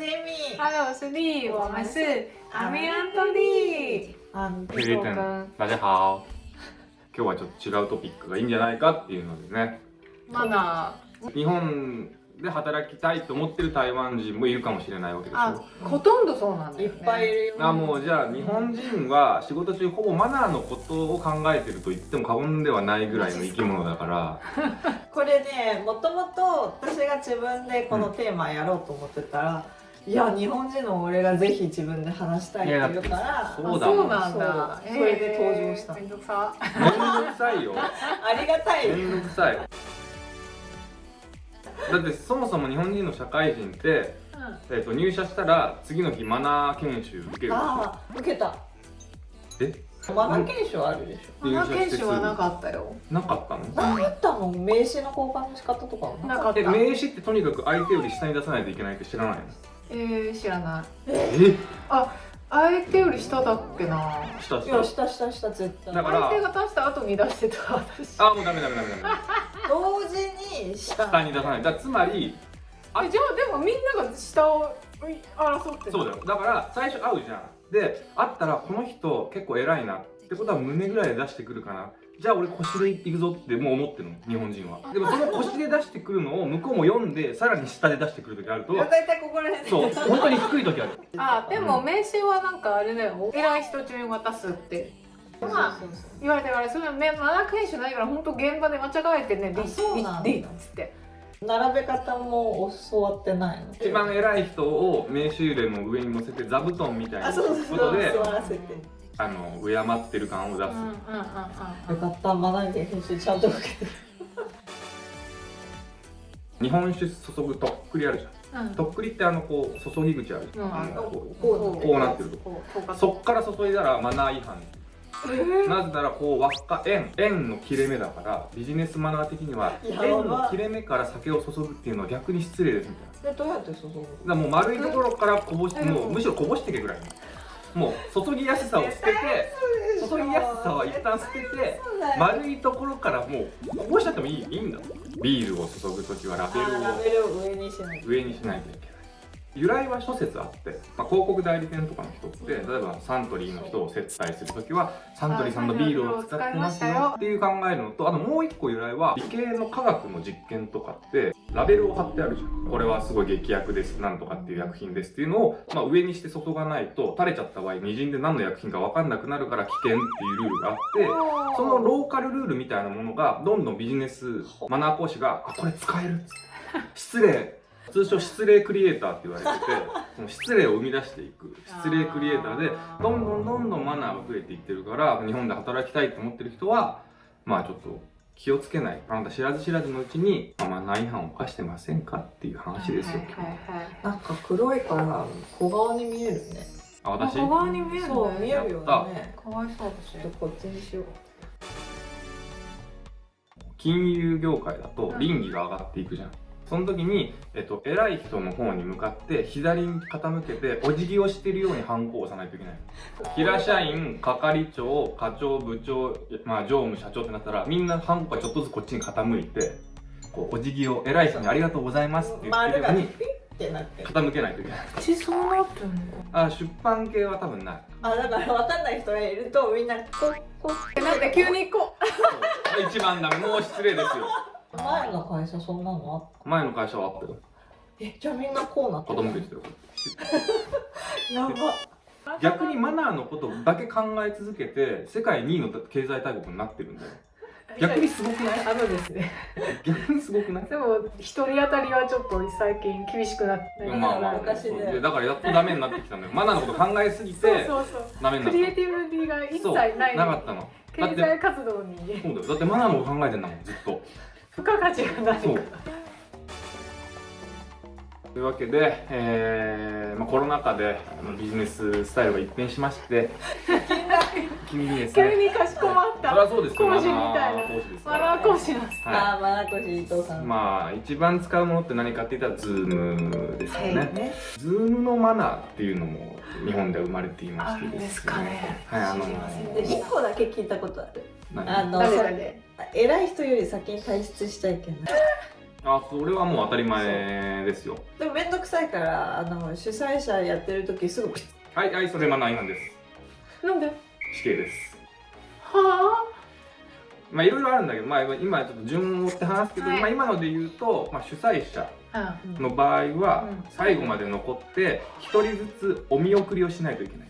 Demi。Hello，我是丽，我们是阿米安トリあー。フィリピン大家好今日はちょっと違うトピックがいいんじゃないかっていうのでねマナ日本で働きたいと思ってる台湾人もいるかもしれないわけでしあょ、ほとんどそうなんだいっよ、ね。ぱいいる。よ。あもうじゃあ日本人は仕事中ほぼマナーのことを考えてると言っても過言ではないぐらいの生き物だから。これね、もともと私が自分でこのテーマやろうと思ってたら、いや日本人の俺がぜひ自分で話したいって言うから、そうそうなんだ。そう。それで登場した。えーめんどくさ。めんどくさいよ。ありがたい。めんどくさい。だってそもそも日本人の社会人って、えー、と入社したら次の日マナー研修受ける。ああ、受けた。え？マナー研修あるでしょ。マナー研修はなかったよ。なかったの？何言ったの？名刺の交換の仕方とかはなかった。え名刺ってとにかく相手より下に出さないといけないって知らないの？えー、知らない。え相手より下だっけな。下下したしたした絶対。だから相手が出した後に出してた私。あもうダメダメダメダメ同時に下。下に出さないだつまりあえじゃあでもみんなが下を争ってるそうだよだから最初会うじゃんで会ったらこの人結構偉いなってことは胸ぐらいで出してくるかな。じゃあ俺腰でいくぞってもう思ってるの。日本人は。でもその腰で出してくるのを向こうも読んでさらに下で出してくる時あると大体ここら辺。で。そう本当に低い時ある。あでも名刺はなんかあれだよ。偉い人中に渡すって。まあ言われてからそれはマナー研修ないから本当現場で間違えてね「あそうなんだ。リッリッ」っつって。並べ方も教わってないの？一番偉い人を名刺入れの上に乗せて座布団みたいなことで座らせてあの敬ってる感を出す、うんうんうんうんよかったマナー研修ちゃんと受けてる。日本酒注ぐとっくりあるじゃん。うん。とっくりってあのこう注ぎ口あるじゃん、うん。あのこうなってると。そっから注いだらマナー違反なぜならこう輪っか円円の切れ目だからビジネスマナー的には円の切れ目から酒を注ぐっていうのは逆に失礼ですみたいなでどうやって注ぐのだもう丸いところからこぼしてうんもうむしろこぼしてけぐらいもう注ぎやすさを捨てて注ぎやすさは一旦捨てて丸いところからもうこぼしちゃってもいいいいんだ。ビールを注ぐ時はラベルをあラベルを上にしない上にしないといけない由来は諸説あって、まあ、広告代理店とかの人って例えばサントリーの人を接待する時はサントリーさんのビールを使ってますよっていう考えるのとあともう一個由来は理系の科学の実験とかってラベルを貼ってあるじゃん。これはすごい劇薬ですなんとかっていう薬品ですっていうのを、まあ、上にして注がないと垂れちゃった場合にじんで何の薬品か分かんなくなるから危険っていうルールがあってそのローカルルールみたいなものがどんどんビジネスマナー講師が「あこれ使える」っつって。失礼通称失礼クリエイターって言われてて その失礼を生み出していく失礼クリエイターでどんどんどんどんマナーが増えていってるから日本で働きたいと思ってる人はまあちょっと気をつけない。あなた知らず知らずのうちにまあマナー違反を犯してませんかっていう話ですよ。はいはいはいなんか黒いから小顔に見えるね。あ私？小顔に見えるね。そう見えるよね。かわいそうだし。ちょっとこっちにしよう。金融業界だとうん。倫理が上がっていくじゃんその時に、えっと、偉い人の方に向かって左に傾けてお辞儀をしてるようにハンコを押さないといけない。平社員係長課長部長、まあ、常務社長ってなったらみんなハンコがちょっとずつこっちに傾いてこうお辞儀を偉い人にありがとうございますって言ってるように丸がピッてなってる。傾けないといけない。うちそうなってんの？あ出版系は多分ない。あだから分かんない人がいるとみんなここえなんで急にこそう。一番ダメもう失礼ですよ前の会社そんなのあっ前の会社はあったよたえじゃあみんなこうなっててたよやば。逆にマナーのことだけ考え続けて世界2位の経済大国になってるんだよ。逆にすごくない？あのですね。逆にすごくない？でも一人当たりはちょっと最近厳しくなってまあまあまあだからやっとダメになってきたのよ。マナーのこと考えすぎてそうそうそう。ダメになっクリエイティビティが一切ない。なかったの経済活動にそうだよだってマナーのこと考えてんだもんずっと付加価値がない。そう。というわけで、えーまあ、コロナ禍であのビジネススタイルが一変しまして 急にです急ねにかしこまった。そりゃそうですよ。講師みたいなマナー講師ですかマらナー講師なんです。はい。あーマナコシ伊藤さん。まあ一番使うものって何かって言ったら Zoom ですよね、ね。Zoom のマナーっていうのも日本では生まれていましてあるんですかね。はいあので一個だけ聞いたことある。何？あの誰々で偉い人より先に退出しちゃいけないあそれはもう当たり前ですよ。でも面倒くさいからあの主催者やってる時すぐはいはいそれマナー違反です。なんで？は死刑です。あ？まあいろいろあるんだけど、まあ、今ちょっと順を追って話すけど、はい。まあ、今ので言うと、まあ、主催者うん。の場合はうん。最後まで残って一人ずつお見送りをしないといけない。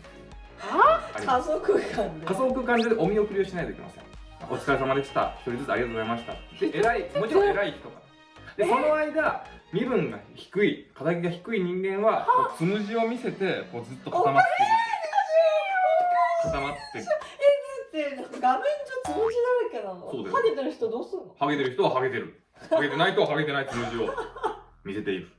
あ？あ家族間で？仮想空間でお見送りをしないといけませんお疲れ様でした。一人ずつありがとうございました。で偉いもちろん偉い人がでその間身分が低い肩書きが低い人間はこうつむじを見せてこうずっと固まってる。固まって。るってなんか画面上つむじだらけなの。そうだよ。ハゲてる人どうすんの？ハゲてる人はハゲてる。ハゲてない人はハゲてないつむじを見せている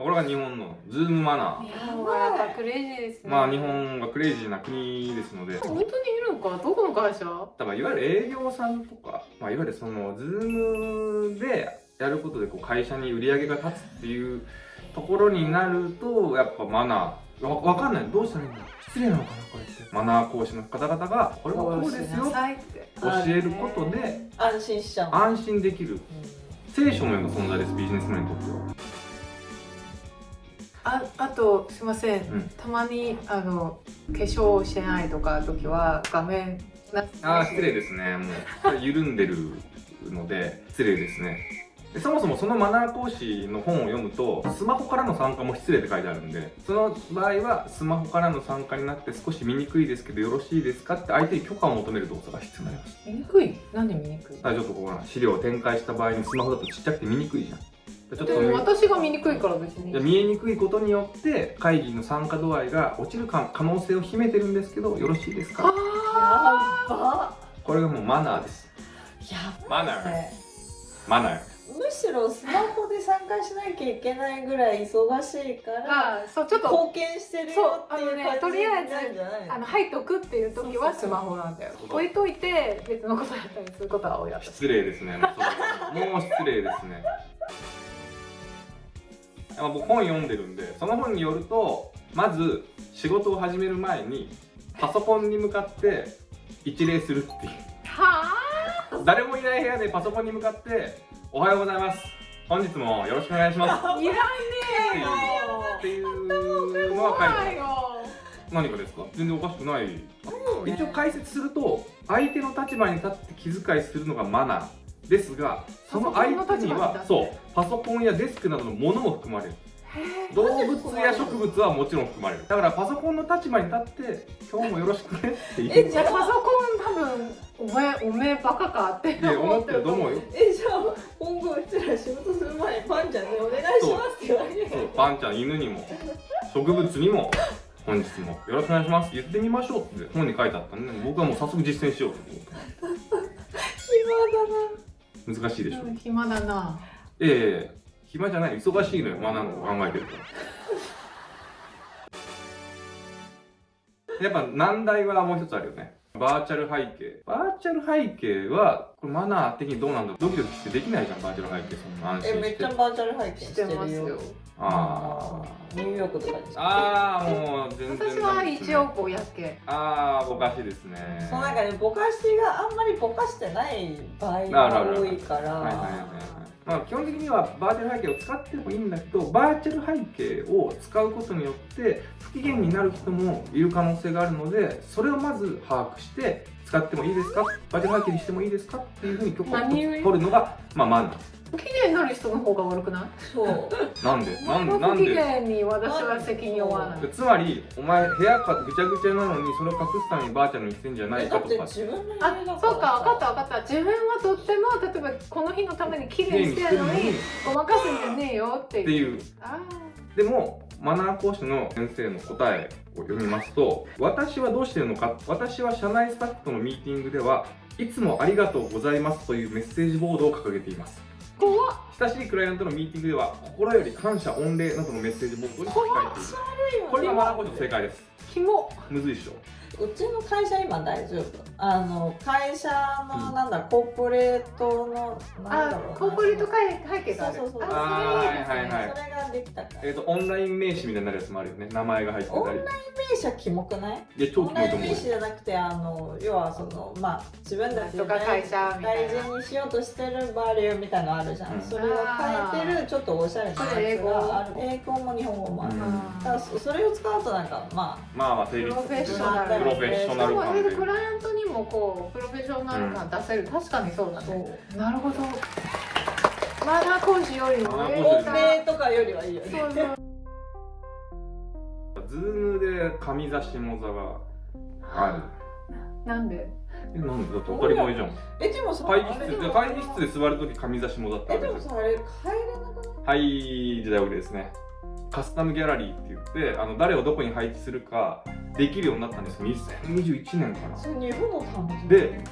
これが日本のズームマナー日本はやっぱクレイジーですね。ーまあ日本はクレイジーな国ですので。本当にいるのかどこの会社？だからいわゆる営業さんとか、まあ、いわゆるそのズームでやることでこう会社に売り上げが立つっていうところになるとやっぱマナー。わわかんない。どうしたらいいんだ失礼なのかなこれ。ってマナー講師の方々がこれはこうですよなさいって教えることで安心しちゃう。安心できる。うん。聖書のような存在ですビジネスマンにとってはああとすいません、うん。たまにあの化粧してないとか時は画面なああ失礼ですね。もう緩んでるので失礼ですね。でそもそもそのマナー講師の本を読むとスマホからの参加も失礼って書いてあるんでその場合はスマホからの参加になって少し見にくいですけどよろしいですかって相手に許可を求める動作が必要になります。見にくい？なんで見にくい？だからちょっとこう資料を展開した場合にスマホだとちっちゃくて見にくいじゃんちょっでと私が見にくいから別に。見えにくいことによって会議の参加度合いが落ちるか可能性を秘めてるんですけどよろしいですか？あやば。これがもうマナーです。やマナー。マナー。むしろスマホで参加しなきゃいけないぐらい忙しいかーらあそうちょっと貢献してるよっていうそうあのね感じとりあえずになるんじゃないの？あの入っとくっていう時はスマホなんだよ。置いといて別のことやったりすることは多い私失礼ですね。もう失礼ですねまあ僕本読んでるんでその本によるとまず仕事を始める前にパソコンに向かって一礼するっていう。は誰もいない部屋でパソコンに向かって「おはようございます。本日もよろしくお願いします」あいらねっていうっていうのは書いて何かですか？全然おかしくない。一応解説すると相手の立場に立って気遣いするのがマナーですがその相手にはそうパソコンやデスクなどのものも含まれる。動物や植物はもちろん含まれる。だからパソコンの立場に立って今日もよろしくねっていう。えじゃあパソコン多分お前おめえバカかって思ってると思う。よ。えじゃあ今後うちら仕事する前にパンちゃんにお願いしますって言われる。そうパンちゃん犬にも植物にも本日も。よろしくお願いします。言ってみましょうって本に書いてあったんで僕はもう早速実践しようと思って。暇だな。難しいでしょ。うん暇だなええ暇じゃない。忙しいのよ。学ぶの考えてるから やっぱ難題はもう一つあるよね。バーチャル背景。バーチャル背景はこれマナー的にどうなんだドキドキしてできないじゃんバーチャル背景。そんな安え心して。めっちゃバーチャル拝見ししててますよ。るよ。あニューヨークとかにーあーもう全然私は一応ぼやけああぼかしいですね。その中でぼかしがあんまりぼかしてない場合がる多いから。はいはいはいはいまあ、基本的にはバーチャル背景を使ってもいいんだけどバーチャル背景を使うことによって不機嫌になる人もいる可能性があるのでそれをまず把握して使ってもいいですか？バーチャル背景にしてもいいですか？っていうふうに許可を取るのが、まあ、マナー不機嫌になる人の方が悪くない？そう。なんで？なんで？な不機んで？嫌に私は責任を負わない。つまりお前部屋がぐちゃぐちゃなのにそれを隠すためにバーチャルにしてんじゃないえだってかとか。あだからそうか分かった分かった。自分はとっても例えばこの日のために綺麗にしてるのにごまかすんじゃねえよっていう。っていう。あでもマナー講師の先生の答えを読みますと私はどうしてるのか？私は社内スタッフとのミーティングではいつもありがとうございますというメッセージボードを掲げていますー怖っ親しいクライアントのミーティングでは心より感謝御礼などのメッセージボードに書き換えている。これがマナー講師の正解です。キモ。むずいっしょ。うちの会社今大丈夫。あの会社の、うん。なんだコーポレートのなんだろう。なあコーポレート会背景がある。そうそうそう。あそれいいですねはいはいはい。それができたから。えっ、とオンライン名刺みたいになるやつもあるよね。名前が入ってたり。オンライ名刺はキモくない？いや超オンキモいと思うよ。ライン名刺じゃなくてあの要はそのまあ自分たちとか会社大事にしようとしてるバリューみたいなのあるじゃん、うん。それを変えてるちょっとおしゃれなやつがあるそ英語も日本語もある、うんだから。それを使うとなんかまあまあ成立プロフェッショナルプロフェッショナル感でえクライアントにもこうプロフェッショナル感出せる、確かにそうだねうなるほどマナー講師よりもマナー上講師が欧米とかよりはいいよねそうそうズームで上座下座があなんでえなんでだって当たり前じゃん。えでもさ会議室で会議室で座るとき上座下座ってあえでもさあれ変えれなくないはい時代遅れですね。カスタムギャラリーって言ってあの誰をどこに配置するかできるようになったんですよ。2021年かなそれ日本のためで